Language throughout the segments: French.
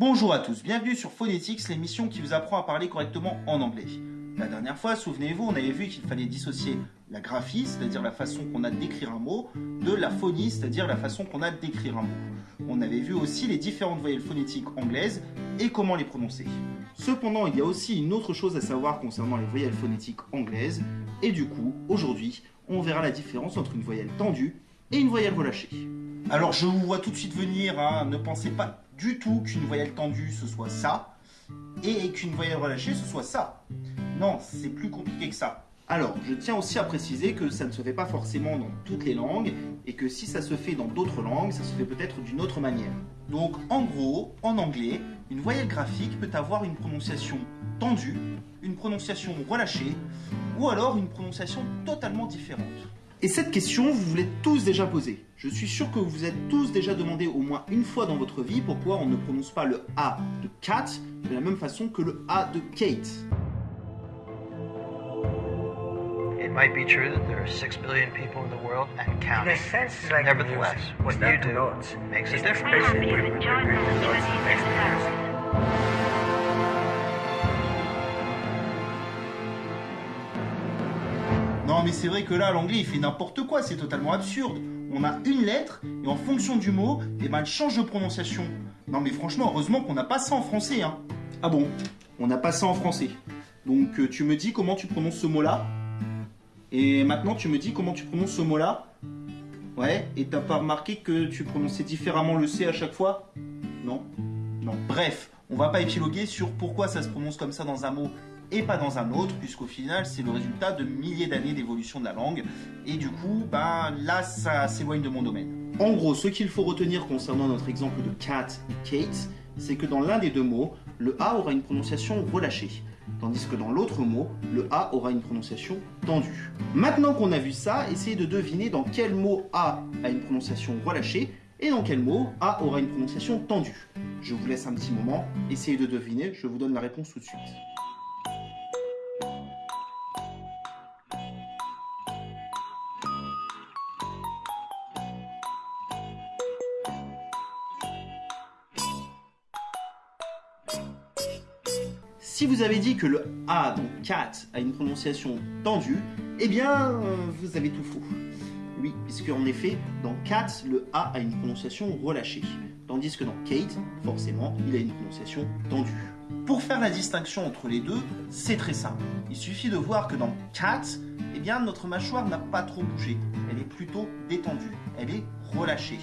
Bonjour à tous, bienvenue sur Phonetics, l'émission qui vous apprend à parler correctement en anglais. La dernière fois, souvenez-vous, on avait vu qu'il fallait dissocier la graphie, c'est-à-dire la façon qu'on a d'écrire un mot, de la phonie, c'est-à-dire la façon qu'on a d'écrire un mot. On avait vu aussi les différentes voyelles phonétiques anglaises et comment les prononcer. Cependant, il y a aussi une autre chose à savoir concernant les voyelles phonétiques anglaises, et du coup, aujourd'hui, on verra la différence entre une voyelle tendue et une voyelle relâchée. Alors je vous vois tout de suite venir, hein, ne pensez pas du tout qu'une voyelle tendue ce soit ça, et qu'une voyelle relâchée ce soit ça. Non, c'est plus compliqué que ça. Alors, je tiens aussi à préciser que ça ne se fait pas forcément dans toutes les langues, et que si ça se fait dans d'autres langues, ça se fait peut-être d'une autre manière. Donc, en gros, en anglais, une voyelle graphique peut avoir une prononciation tendue, une prononciation relâchée, ou alors une prononciation totalement différente. Et cette question, vous vous l'êtes tous déjà posée. Je suis sûr que vous vous êtes tous déjà demandé au moins une fois dans votre vie pourquoi on ne prononce pas le A de cat de la même façon que le A de Kate. It might be true that there are six billion people in the world and In counting. a sense, it's like Nevertheless, music. what you do makes a difference. Non mais c'est vrai que là l'anglais il fait n'importe quoi, c'est totalement absurde. On a une lettre et en fonction du mot, elle change de prononciation. Non mais franchement, heureusement qu'on n'a pas ça en français. Hein. Ah bon? On n'a pas ça en français. Donc euh, tu me dis comment tu prononces ce mot-là Et maintenant tu me dis comment tu prononces ce mot-là Ouais, et t'as pas remarqué que tu prononçais différemment le C à chaque fois? Non Non. Bref, on va pas épiloguer sur pourquoi ça se prononce comme ça dans un mot et pas dans un autre, puisqu'au final, c'est le résultat de milliers d'années d'évolution de la langue. Et du coup, ben, là, ça s'éloigne de mon domaine. En gros, ce qu'il faut retenir concernant notre exemple de cat et Kate, c'est que dans l'un des deux mots, le A aura une prononciation relâchée, tandis que dans l'autre mot, le A aura une prononciation tendue. Maintenant qu'on a vu ça, essayez de deviner dans quel mot A a une prononciation relâchée et dans quel mot A aura une prononciation tendue. Je vous laisse un petit moment, essayez de deviner, je vous donne la réponse tout de suite. Si vous avez dit que le A dans cat a une prononciation tendue, eh bien, vous avez tout faux. Oui, puisque en effet, dans cat, le A a une prononciation relâchée, tandis que dans Kate, forcément, il a une prononciation tendue. Pour faire la distinction entre les deux, c'est très simple. Il suffit de voir que dans cat, eh bien, notre mâchoire n'a pas trop bougé. Elle est plutôt détendue. Elle est relâchée.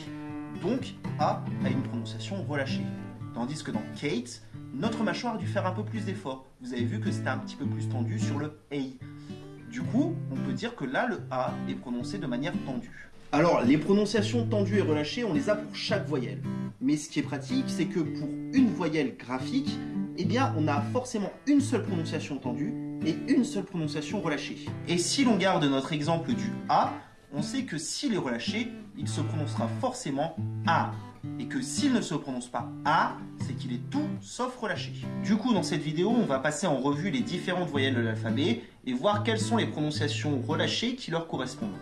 Donc, A a une prononciation relâchée. Tandis que dans Kate, notre mâchoire a dû faire un peu plus d'effort. Vous avez vu que c'était un petit peu plus tendu sur le A. Du coup, on peut dire que là, le A est prononcé de manière tendue. Alors, les prononciations tendues et relâchées, on les a pour chaque voyelle. Mais ce qui est pratique, c'est que pour une voyelle graphique, eh bien, on a forcément une seule prononciation tendue et une seule prononciation relâchée. Et si l'on garde notre exemple du A, on sait que s'il est relâché, il se prononcera forcément A. Et que s'il ne se prononce pas A, c'est qu'il est tout sauf relâché. Du coup, dans cette vidéo, on va passer en revue les différentes voyelles de l'alphabet et voir quelles sont les prononciations relâchées qui leur correspondent.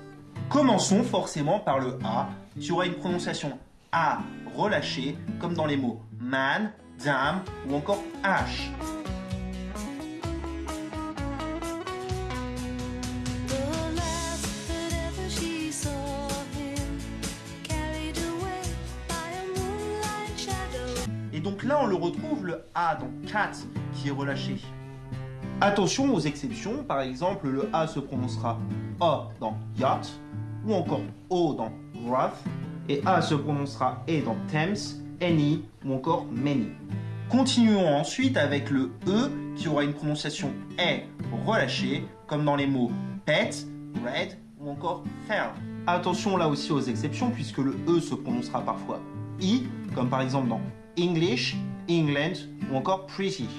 Commençons forcément par le A, qui aura une prononciation A relâchée, comme dans les mots man, dame ou encore H. donc là, on le retrouve le A dans cat qui est relâché. Attention aux exceptions, par exemple, le A se prononcera A dans yacht, ou encore O dans wrath, et A se prononcera E dans Thames, any ou encore many. Continuons ensuite avec le E qui aura une prononciation E relâchée, comme dans les mots pet, red ou encore fair. Attention là aussi aux exceptions, puisque le E se prononcera parfois I, comme par exemple dans English, England ou encore pretty.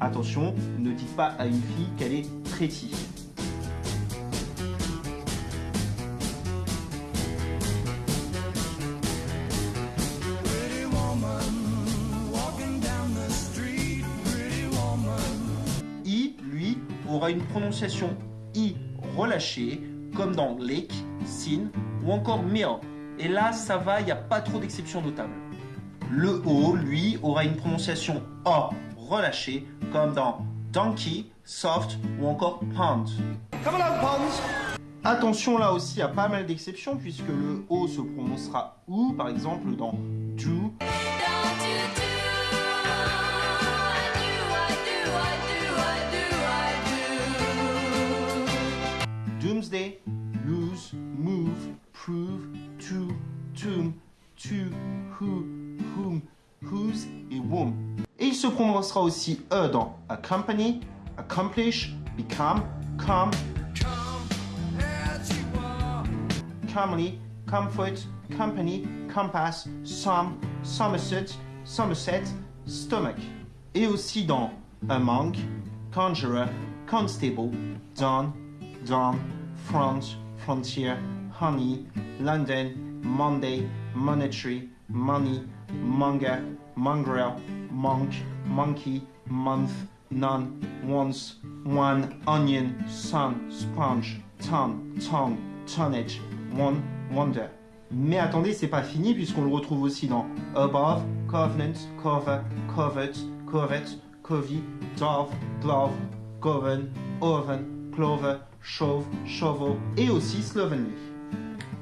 Attention, ne dites pas à une fille qu'elle est pretty. I, lui, aura une prononciation I relâchée, comme dans lake, sin ou encore mill. Et là, ça va, il n'y a pas trop d'exceptions notables. Le O, lui, aura une prononciation A relâchée, comme dans donkey, soft ou encore pond. Come. Attention là aussi à pas mal d'exceptions puisque le O se prononcera OU, par exemple dans do, Don't you prononcera aussi E dans accompany, accomplish, become, come, comely, comfort, company, compass, some, somerset, somerset, stomach. Et aussi dans among, conjurer, constable, dawn, dawn, front, frontier, honey, London, Monday, monetary, money, monger, mongrel, monk, monkey, month, none, once, one, onion, sun, sponge, ton, tongue, tonnage, one, wonder. Mais attendez, c'est pas fini puisqu'on le retrouve aussi dans above, covenant, cover, covet, covet, covey, dove, glove, govern, oven, clover, chauve, shovel et aussi slovenly.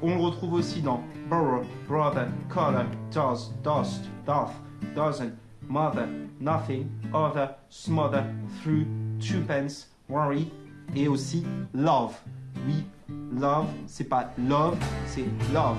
On le retrouve aussi dans borrow, brother, color, does, dust, doth, doesn't, mother, nothing, other, smother, through, twopence, worry et aussi love. Oui, love, c'est pas love, c'est love.